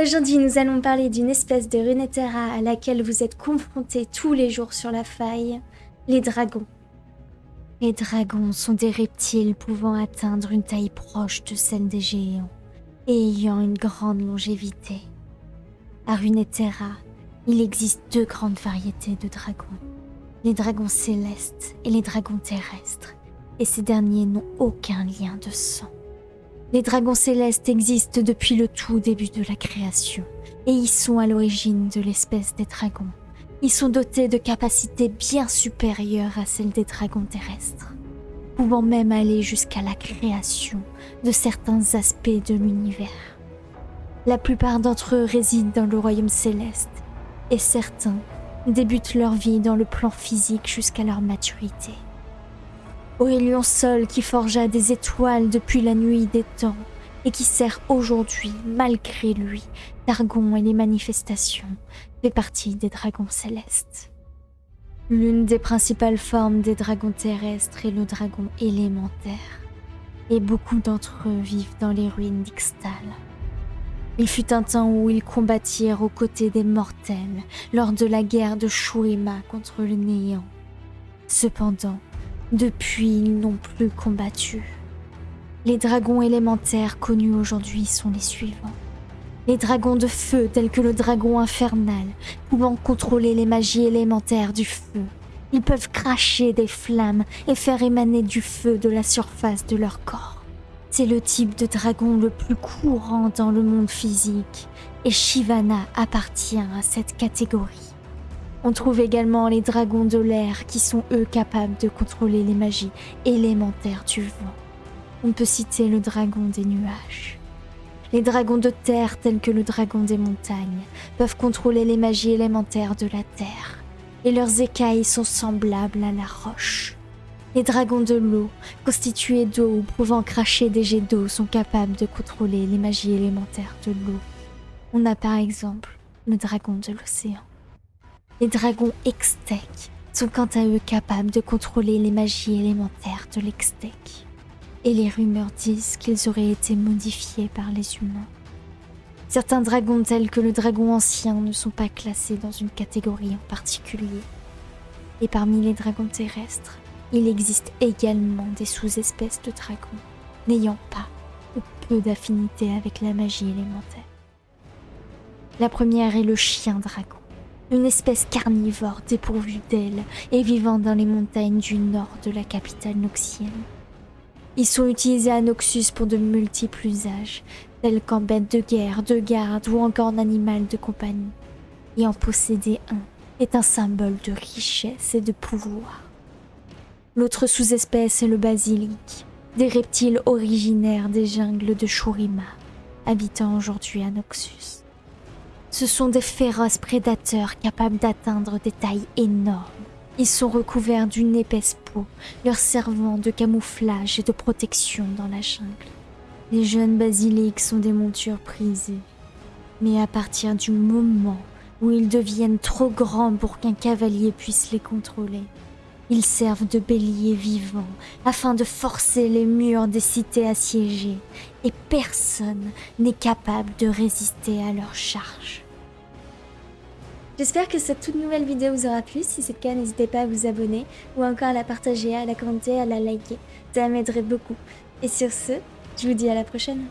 Aujourd'hui, nous allons parler d'une espèce de Runeterra à laquelle vous êtes confrontés tous les jours sur la faille, les dragons. Les dragons sont des reptiles pouvant atteindre une taille proche de celle des géants et ayant une grande longévité. À Runeterra, il existe deux grandes variétés de dragons. Les dragons célestes et les dragons terrestres, et ces derniers n'ont aucun lien de sang. Les dragons célestes existent depuis le tout début de la création, et ils sont à l'origine de l'espèce des dragons. Ils sont dotés de capacités bien supérieures à celles des dragons terrestres, pouvant même aller jusqu'à la création de certains aspects de l'univers. La plupart d'entre eux résident dans le royaume céleste, et certains débutent leur vie dans le plan physique jusqu'à leur maturité. Aurélien Sol qui forgea des étoiles depuis la nuit des temps et qui sert aujourd'hui, malgré lui, d'argon et les manifestations, fait partie des dragons célestes. L'une des principales formes des dragons terrestres est le dragon élémentaire, et beaucoup d'entre eux vivent dans les ruines d'Ixtal. Il fut un temps où ils combattirent aux côtés des mortels lors de la guerre de Shurima contre le néant. Cependant, depuis, ils n'ont plus combattu. Les dragons élémentaires connus aujourd'hui sont les suivants. Les dragons de feu tels que le dragon infernal, pouvant contrôler les magies élémentaires du feu. Ils peuvent cracher des flammes et faire émaner du feu de la surface de leur corps. C'est le type de dragon le plus courant dans le monde physique, et Shivana appartient à cette catégorie. On trouve également les dragons de l'air qui sont eux capables de contrôler les magies élémentaires du vent. On peut citer le dragon des nuages. Les dragons de terre tels que le dragon des montagnes peuvent contrôler les magies élémentaires de la terre et leurs écailles sont semblables à la roche. Les dragons de l'eau, constitués d'eau ou pouvant cracher des jets d'eau, sont capables de contrôler les magies élémentaires de l'eau. On a par exemple le dragon de l'océan. Les dragons Extec sont quant à eux capables de contrôler les magies élémentaires de l'Extec. Et les rumeurs disent qu'ils auraient été modifiés par les humains. Certains dragons tels que le dragon ancien ne sont pas classés dans une catégorie en particulier. Et parmi les dragons terrestres, il existe également des sous-espèces de dragons n'ayant pas ou peu d'affinité avec la magie élémentaire. La première est le chien dragon une espèce carnivore dépourvue d'ailes et vivant dans les montagnes du nord de la capitale noxienne. Ils sont utilisés à Noxus pour de multiples usages, tels qu'en bête de guerre, de garde ou encore en animal de compagnie. Et en posséder un est un symbole de richesse et de pouvoir. L'autre sous-espèce est le basilic, des reptiles originaires des jungles de Shurima, habitant aujourd'hui à Noxus. Ce sont des féroces prédateurs capables d'atteindre des tailles énormes. Ils sont recouverts d'une épaisse peau, leur servant de camouflage et de protection dans la jungle. Les jeunes basiliques sont des montures prisées. Mais à partir du moment où ils deviennent trop grands pour qu'un cavalier puisse les contrôler, ils servent de béliers vivants afin de forcer les murs des cités assiégées et personne n'est capable de résister à leur charge. J'espère que cette toute nouvelle vidéo vous aura plu. Si c'est le cas, n'hésitez pas à vous abonner ou encore à la partager, à la commenter, à la liker. Ça m'aiderait beaucoup. Et sur ce, je vous dis à la prochaine.